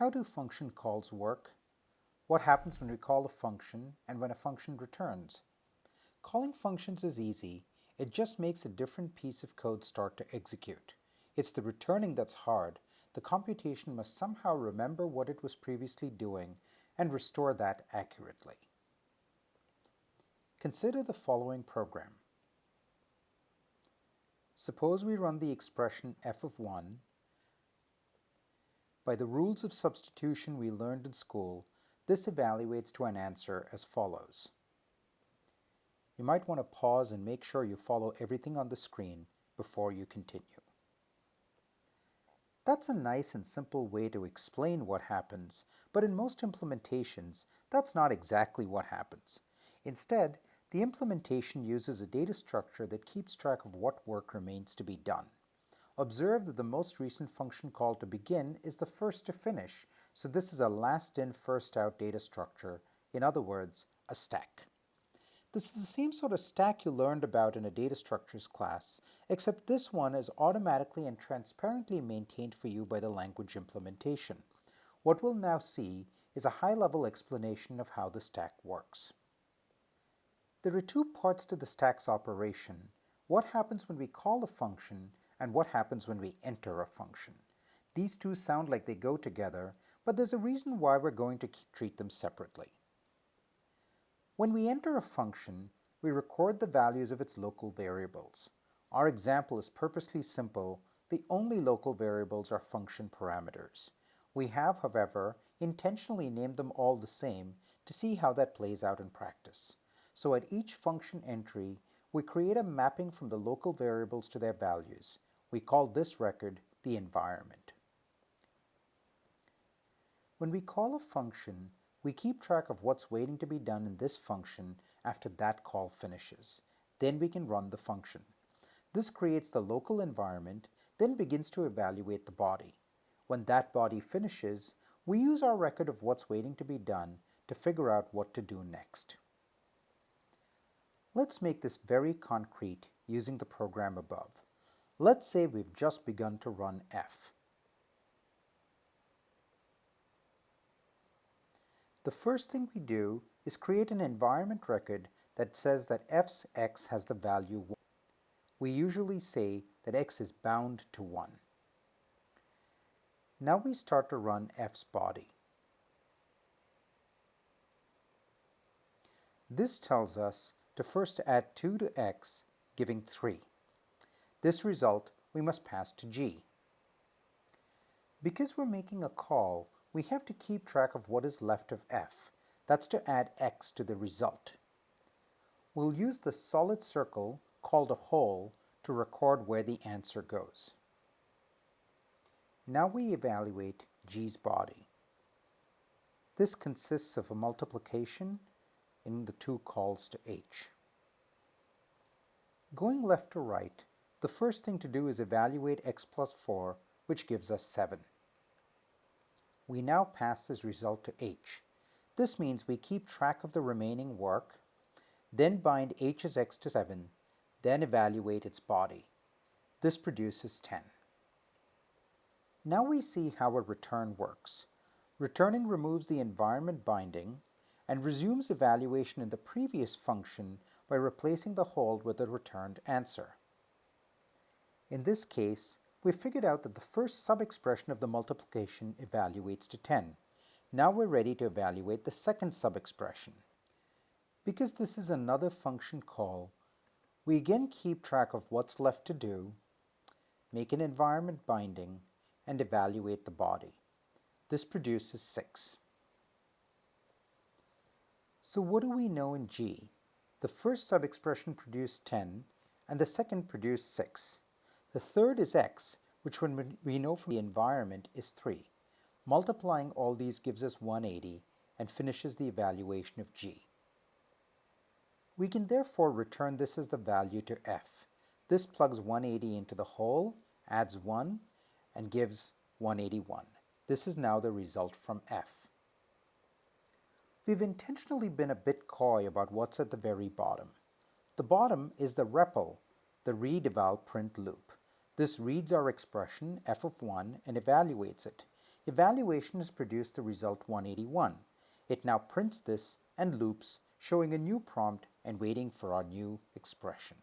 How do function calls work? What happens when we call a function and when a function returns? Calling functions is easy. It just makes a different piece of code start to execute. It's the returning that's hard. The computation must somehow remember what it was previously doing and restore that accurately. Consider the following program. Suppose we run the expression f of 1 by the rules of substitution we learned in school, this evaluates to an answer as follows. You might want to pause and make sure you follow everything on the screen before you continue. That's a nice and simple way to explain what happens, but in most implementations, that's not exactly what happens. Instead, the implementation uses a data structure that keeps track of what work remains to be done. Observe that the most recent function call to begin is the first to finish, so this is a last in first out data structure, in other words, a stack. This is the same sort of stack you learned about in a data structures class, except this one is automatically and transparently maintained for you by the language implementation. What we'll now see is a high-level explanation of how the stack works. There are two parts to the stack's operation. What happens when we call a function and what happens when we enter a function. These two sound like they go together, but there's a reason why we're going to treat them separately. When we enter a function, we record the values of its local variables. Our example is purposely simple. The only local variables are function parameters. We have, however, intentionally named them all the same to see how that plays out in practice. So at each function entry, we create a mapping from the local variables to their values. We call this record the environment. When we call a function, we keep track of what's waiting to be done in this function after that call finishes. Then we can run the function. This creates the local environment, then begins to evaluate the body. When that body finishes, we use our record of what's waiting to be done to figure out what to do next. Let's make this very concrete using the program above. Let's say we've just begun to run f. The first thing we do is create an environment record that says that f's x has the value 1. We usually say that x is bound to 1. Now we start to run f's body. This tells us to first add 2 to x, giving 3. This result we must pass to G. Because we're making a call, we have to keep track of what is left of f. That's to add x to the result. We'll use the solid circle, called a hole, to record where the answer goes. Now we evaluate G's body. This consists of a multiplication in the two calls to H. Going left to right, the first thing to do is evaluate x plus 4, which gives us 7. We now pass this result to h. This means we keep track of the remaining work, then bind h as x to 7, then evaluate its body. This produces 10. Now we see how a return works. Returning removes the environment binding and resumes evaluation in the previous function by replacing the hole with the returned answer. In this case, we figured out that the first sub-expression of the multiplication evaluates to 10. Now we're ready to evaluate the second sub-expression. Because this is another function call, we again keep track of what's left to do, make an environment binding, and evaluate the body. This produces 6. So what do we know in G? The first sub-expression produced 10, and the second produced 6. The third is x, which when we know from the environment is 3. Multiplying all these gives us 180 and finishes the evaluation of g. We can therefore return this as the value to f. This plugs 180 into the hole, adds 1, and gives 181. This is now the result from f. We've intentionally been a bit coy about what's at the very bottom. The bottom is the REPL, the read print loop. This reads our expression f of 1 and evaluates it. evaluation has produced the result 181. It now prints this and loops, showing a new prompt and waiting for our new expression.